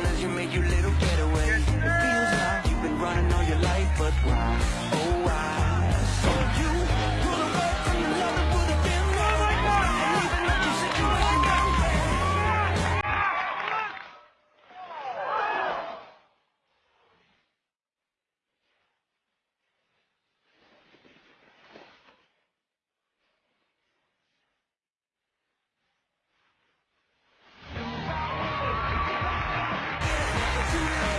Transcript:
as you make you live studio.